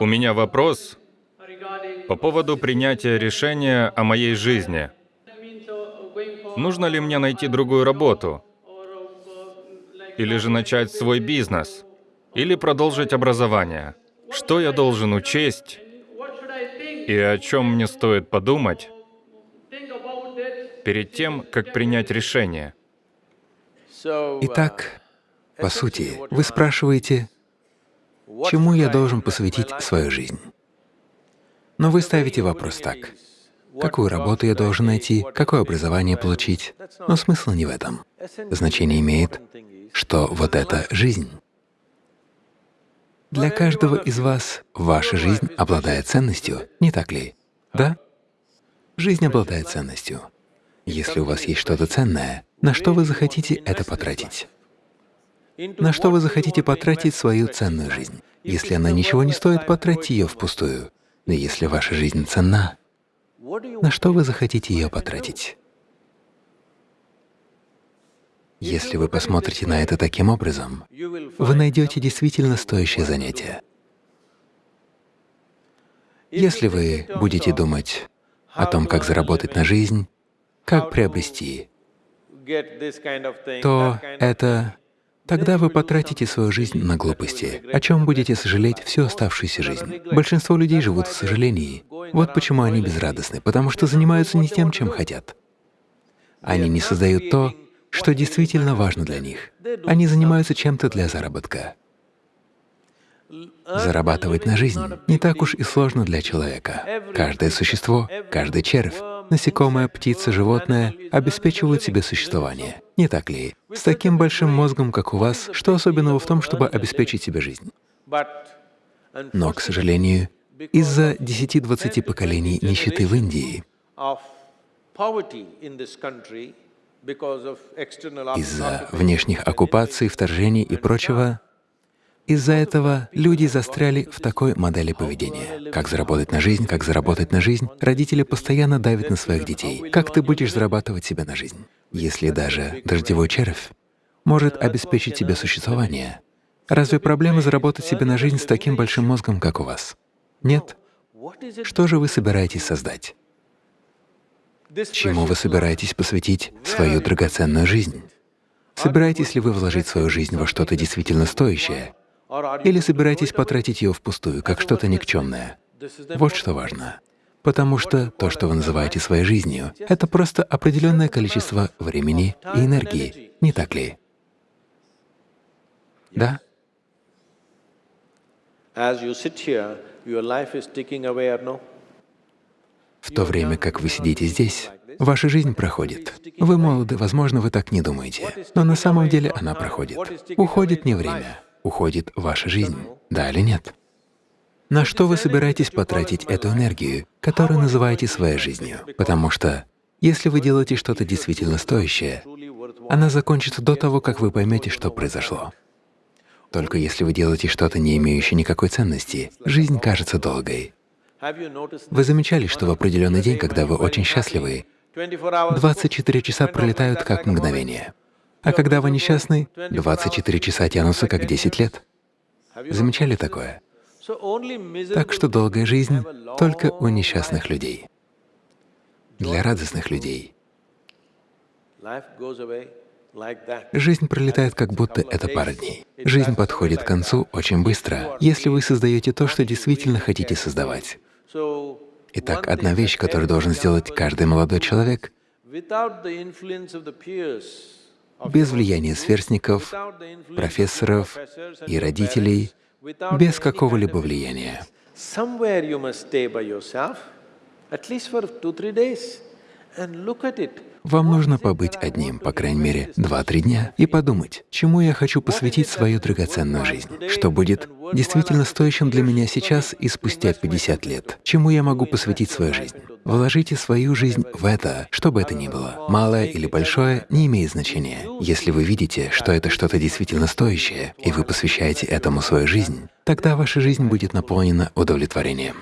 У меня вопрос по поводу принятия решения о моей жизни. Нужно ли мне найти другую работу? Или же начать свой бизнес? Или продолжить образование? Что я должен учесть? И о чем мне стоит подумать перед тем, как принять решение? Итак, по сути, вы спрашиваете, чему я должен посвятить свою жизнь? Но вы ставите вопрос так, какую работу я должен найти, какое образование получить, но смысл не в этом. Значение имеет, что вот эта жизнь. Для каждого из вас ваша жизнь обладает ценностью, не так ли? Да? Жизнь обладает ценностью. Если у вас есть что-то ценное, на что вы захотите это потратить? На что вы захотите потратить свою ценную жизнь? Если она ничего не стоит, потратьте ее впустую. Но если ваша жизнь ценна, на что вы захотите ее потратить? Если вы посмотрите на это таким образом, вы найдете действительно стоящее занятие. Если вы будете думать о том, как заработать на жизнь, как приобрести, то это Тогда вы потратите свою жизнь на глупости, о чем будете сожалеть всю оставшуюся жизнь. Большинство людей живут в сожалении. Вот почему они безрадостны, потому что занимаются не тем, чем хотят. Они не создают то, что действительно важно для них. Они занимаются чем-то для заработка. Зарабатывать на жизнь не так уж и сложно для человека. Каждое существо, каждый червь, насекомое, птица, животное обеспечивают себе существование. Не так ли? С таким большим мозгом, как у вас, что особенного в том, чтобы обеспечить себе жизнь? Но, к сожалению, из-за 10-20 поколений нищеты в Индии, из-за внешних оккупаций, вторжений и прочего, из-за этого люди застряли в такой модели поведения. Как заработать на жизнь, как заработать на жизнь. Родители постоянно давят на своих детей. Как ты будешь зарабатывать себе на жизнь? Если даже дождевой червь может обеспечить тебе существование, разве проблема заработать себе на жизнь с таким большим мозгом, как у вас? Нет? Что же вы собираетесь создать? Чему вы собираетесь посвятить свою драгоценную жизнь? Собираетесь ли вы вложить свою жизнь во что-то действительно стоящее, или собираетесь потратить ее впустую, как что-то никчемное? Вот что важно. Потому что то, что вы называете своей жизнью, это просто определенное количество времени и энергии, не так ли? Да? В то время как вы сидите здесь, ваша жизнь проходит. Вы молоды, возможно, вы так не думаете, но на самом деле она проходит. Уходит не время, уходит ваша жизнь, да или нет? На что вы собираетесь потратить эту энергию, которую называете своей жизнью? Потому что если вы делаете что-то действительно стоящее, она закончится до того, как вы поймете, что произошло. Только если вы делаете что-то, не имеющее никакой ценности, жизнь кажется долгой. Вы замечали, что в определенный день, когда вы очень счастливы, 24 часа пролетают как мгновение. А когда вы несчастны, 24 часа тянутся как 10 лет. Замечали такое? Так что долгая жизнь только у несчастных людей. Для радостных людей жизнь пролетает, как будто это пара дней. Жизнь подходит к концу очень быстро, если вы создаете то, что действительно хотите создавать. Итак, одна вещь, которую должен сделать каждый молодой человек — без влияния сверстников, профессоров и родителей, без какого-либо влияния. Вам нужно побыть одним, по крайней мере, два-три дня и подумать, чему я хочу посвятить свою драгоценную жизнь, что будет действительно стоящим для меня сейчас и спустя 50 лет, чему я могу посвятить свою жизнь. Вложите свою жизнь в это, что бы это ни было. Малое или большое — не имеет значения. Если вы видите, что это что-то действительно стоящее, и вы посвящаете этому свою жизнь, тогда ваша жизнь будет наполнена удовлетворением.